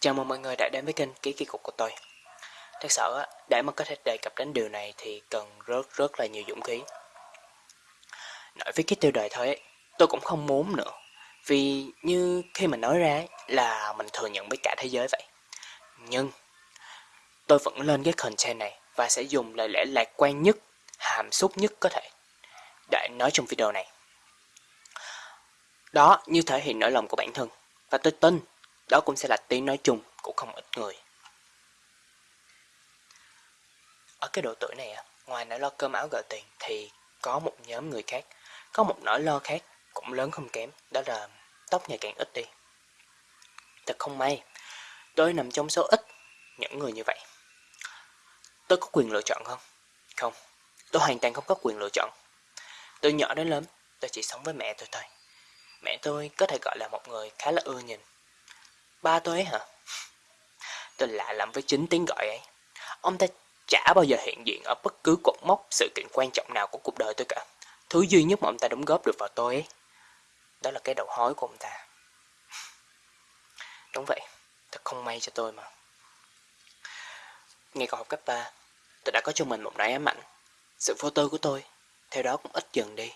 Chào mừng mọi người đã đến với kênh Ký Kỳ Cục của tôi. Thật sự để mà có thể đề cập đến điều này thì cần rất rất là nhiều dũng khí. Nói với cái tiêu đề thôi tôi cũng không muốn nữa. Vì như khi mình nói ra là mình thừa nhận với cả thế giới vậy. Nhưng tôi vẫn lên cái content này và sẽ dùng lời lẽ lạc quan nhất, hàm xúc nhất có thể để nói trong video này. Đó như thể hiện nỗi lòng của bản thân. Và tôi tin đó cũng sẽ là tiếng nói chung của không ít người. Ở cái độ tuổi này, ngoài nỗi lo cơm áo gạo tiền thì có một nhóm người khác, có một nỗi lo khác cũng lớn không kém, đó là tóc ngày càng ít đi. Thật không may, tôi nằm trong số ít những người như vậy. Tôi có quyền lựa chọn không? Không, tôi hoàn toàn không có quyền lựa chọn. Từ nhỏ đến lớn, tôi chỉ sống với mẹ tôi thôi. Mẹ tôi có thể gọi là một người khá là ưa nhìn Ba tôi ấy hả? Tôi lạ lắm với chính tiếng gọi ấy. Ông ta chả bao giờ hiện diện ở bất cứ cột mốc sự kiện quan trọng nào của cuộc đời tôi cả. Thứ duy nhất mà ông ta đóng góp được vào tôi ấy, đó là cái đầu hói của ông ta. Đúng vậy, thật không may cho tôi mà. ngay còn học cấp 3, tôi đã có cho mình một nỗi ám ảnh. Sự vô tư của tôi, theo đó cũng ít dần đi.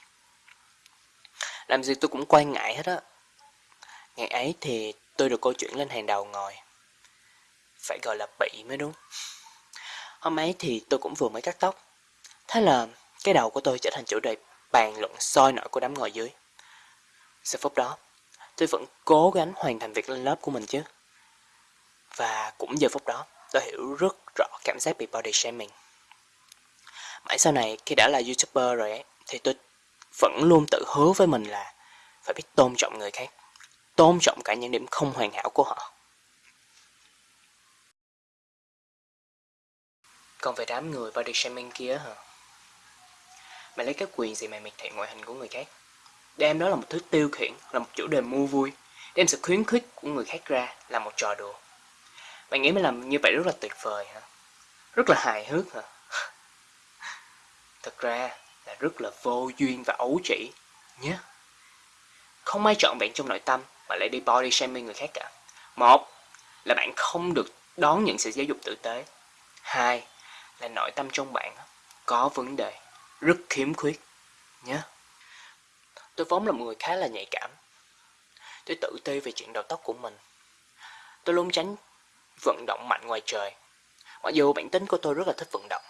Làm gì tôi cũng quan ngại hết á. Ngày ấy thì tôi được câu chuyện lên hàng đầu ngồi. Phải gọi là bị mới đúng. Hôm ấy thì tôi cũng vừa mới cắt tóc. Thế là cái đầu của tôi trở thành chủ đề bàn luận soi nổi của đám ngồi dưới. Sau phút đó, tôi vẫn cố gắng hoàn thành việc lên lớp của mình chứ. Và cũng giờ phút đó, tôi hiểu rất rõ cảm giác bị body shaming. Mãi sau này, khi đã là YouTuber rồi ấy, thì tôi vẫn luôn tự hứa với mình là phải biết tôn trọng người khác tôn trọng cả những điểm không hoàn hảo của họ. Còn về đám người body shaming kia hả? Mày lấy cái quyền gì mày miệt thị ngoại hình của người khác? Đem đó là một thứ tiêu khiển, là một chủ đề mua vui. Đem sự khuyến khích của người khác ra là một trò đùa. Mày nghĩ mày làm như vậy rất là tuyệt vời hả? Rất là hài hước hả? Thật ra là rất là vô duyên và ấu trĩ nhé. Không ai chọn bạn trong nội tâm mà lại đi body shaming người khác cả. Một là bạn không được đón nhận sự giáo dục tử tế. Hai là nội tâm trong bạn có vấn đề, rất khiếm khuyết. Nhé. Tôi vốn là một người khá là nhạy cảm. Tôi tự ti về chuyện đầu tóc của mình. Tôi luôn tránh vận động mạnh ngoài trời. Mặc dù bản tính của tôi rất là thích vận động.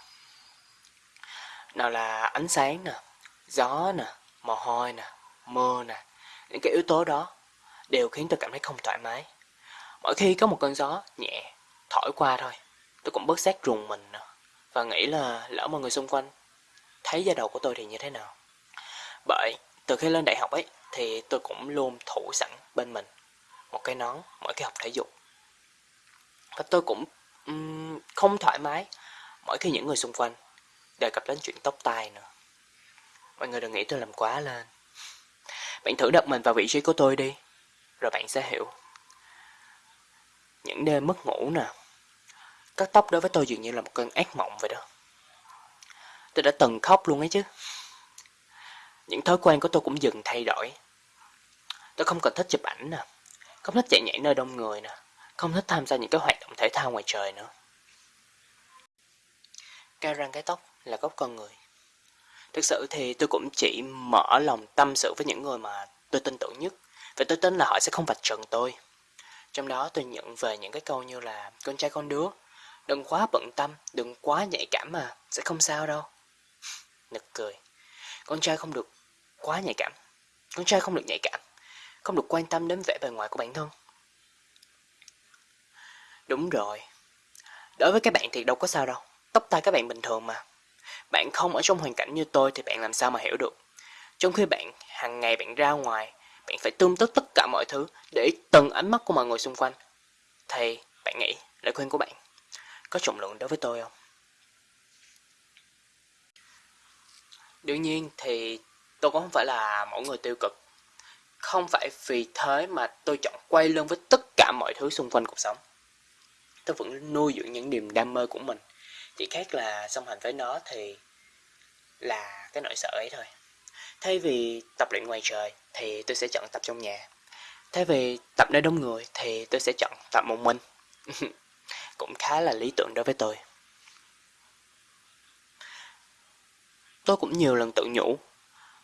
Nào là ánh sáng nè, gió nè, mồ hôi nè, mưa nè. Những cái yếu tố đó đều khiến tôi cảm thấy không thoải mái. Mỗi khi có một cơn gió nhẹ thổi qua thôi, tôi cũng bớt giác rùng mình và nghĩ là lỡ mọi người xung quanh thấy da đầu của tôi thì như thế nào. Bởi từ khi lên đại học ấy thì tôi cũng luôn thủ sẵn bên mình một cái nón mỗi khi học thể dục. Và tôi cũng um, không thoải mái mỗi khi những người xung quanh đề cập đến chuyện tóc tai nữa. Mọi người đừng nghĩ tôi làm quá lên. Bạn thử đặt mình vào vị trí của tôi đi rồi bạn sẽ hiểu. Những đêm mất ngủ nè, cắt tóc đối với tôi dường như là một cơn ác mộng vậy đó. Tôi đã từng khóc luôn ấy chứ. Những thói quen của tôi cũng dần thay đổi. Tôi không còn thích chụp ảnh nè, không thích chạy nhảy nơi đông người nè, không thích tham gia những cái hoạt động thể thao ngoài trời nữa. Cao răng cái tóc là gốc con người. Thực sự thì tôi cũng chỉ mở lòng tâm sự với những người mà tôi tin tưởng nhất và tôi tin là họ sẽ không vạch trần tôi. Trong đó tôi nhận về những cái câu như là con trai con đứa, đừng quá bận tâm, đừng quá nhạy cảm mà, sẽ không sao đâu. Nực cười, con trai không được quá nhạy cảm, con trai không được nhạy cảm, không được quan tâm đến vẻ bề ngoài của bản thân. Đúng rồi, đối với các bạn thì đâu có sao đâu, tóc tai các bạn bình thường mà. Bạn không ở trong hoàn cảnh như tôi thì bạn làm sao mà hiểu được. Trong khi bạn hàng ngày bạn ra ngoài bạn phải tương tất tất cả mọi thứ để từng ánh mắt của mọi người xung quanh. Thì, bạn nghĩ lời khuyên của bạn có trọng lượng đối với tôi không? Đương nhiên thì tôi cũng không phải là mẫu người tiêu cực. Không phải vì thế mà tôi chọn quay lưng với tất cả mọi thứ xung quanh cuộc sống. Tôi vẫn nuôi dưỡng những niềm đam mê của mình. Chỉ khác là song hành với nó thì là cái nỗi sợ ấy thôi. Thay vì tập luyện ngoài trời thì tôi sẽ chọn tập trong nhà. Thay vì tập nơi đông người thì tôi sẽ chọn tập một mình. cũng khá là lý tưởng đối với tôi. Tôi cũng nhiều lần tự nhủ,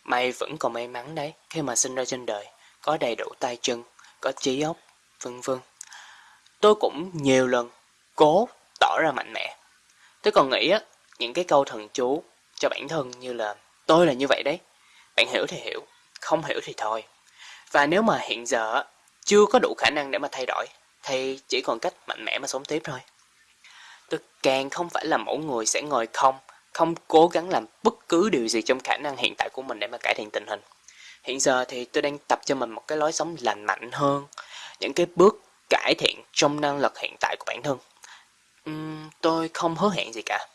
mày vẫn còn may mắn đấy khi mà sinh ra trên đời, có đầy đủ tay chân, có trí óc, vân vân. Tôi cũng nhiều lần cố tỏ ra mạnh mẽ. Tôi còn nghĩ á, những cái câu thần chú cho bản thân như là tôi là như vậy đấy. Bạn hiểu thì hiểu, không hiểu thì thôi. Và nếu mà hiện giờ chưa có đủ khả năng để mà thay đổi, thì chỉ còn cách mạnh mẽ mà sống tiếp thôi. Tôi càng không phải là mẫu người sẽ ngồi không, không cố gắng làm bất cứ điều gì trong khả năng hiện tại của mình để mà cải thiện tình hình. Hiện giờ thì tôi đang tập cho mình một cái lối sống lành mạnh hơn, những cái bước cải thiện trong năng lực hiện tại của bản thân. Uhm, tôi không hứa hẹn gì cả.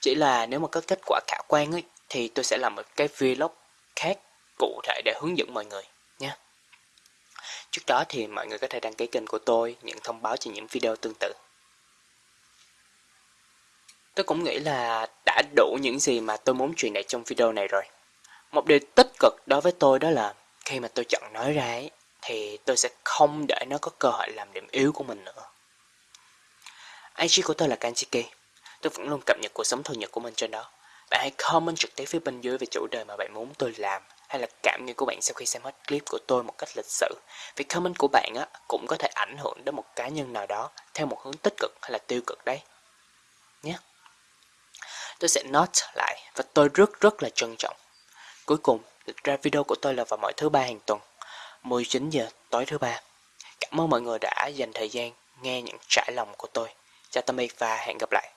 Chỉ là nếu mà có kết quả khả quan ấy, thì tôi sẽ làm một cái vlog khác cụ thể để hướng dẫn mọi người nhé. Trước đó thì mọi người có thể đăng ký kênh của tôi, nhận thông báo cho những video tương tự. Tôi cũng nghĩ là đã đủ những gì mà tôi muốn truyền đạt trong video này rồi. Một điều tích cực đối với tôi đó là khi mà tôi chọn nói ra ấy, thì tôi sẽ không để nó có cơ hội làm điểm yếu của mình nữa. IG của tôi là Kanchiki. Tôi vẫn luôn cập nhật cuộc sống thường nhật của mình trên đó. Bạn hãy comment trực tiếp phía bên dưới về chủ đề mà bạn muốn tôi làm hay là cảm nghĩ của bạn sau khi xem hết clip của tôi một cách lịch sự. Vì comment của bạn á cũng có thể ảnh hưởng đến một cá nhân nào đó theo một hướng tích cực hay là tiêu cực đấy. Nhé. Tôi sẽ note lại và tôi rất rất là trân trọng. Cuối cùng, lịch ra video của tôi là vào mỗi thứ ba hàng tuần, 19 giờ tối thứ ba. Cảm ơn mọi người đã dành thời gian nghe những trải lòng của tôi. Chào tạm biệt và hẹn gặp lại.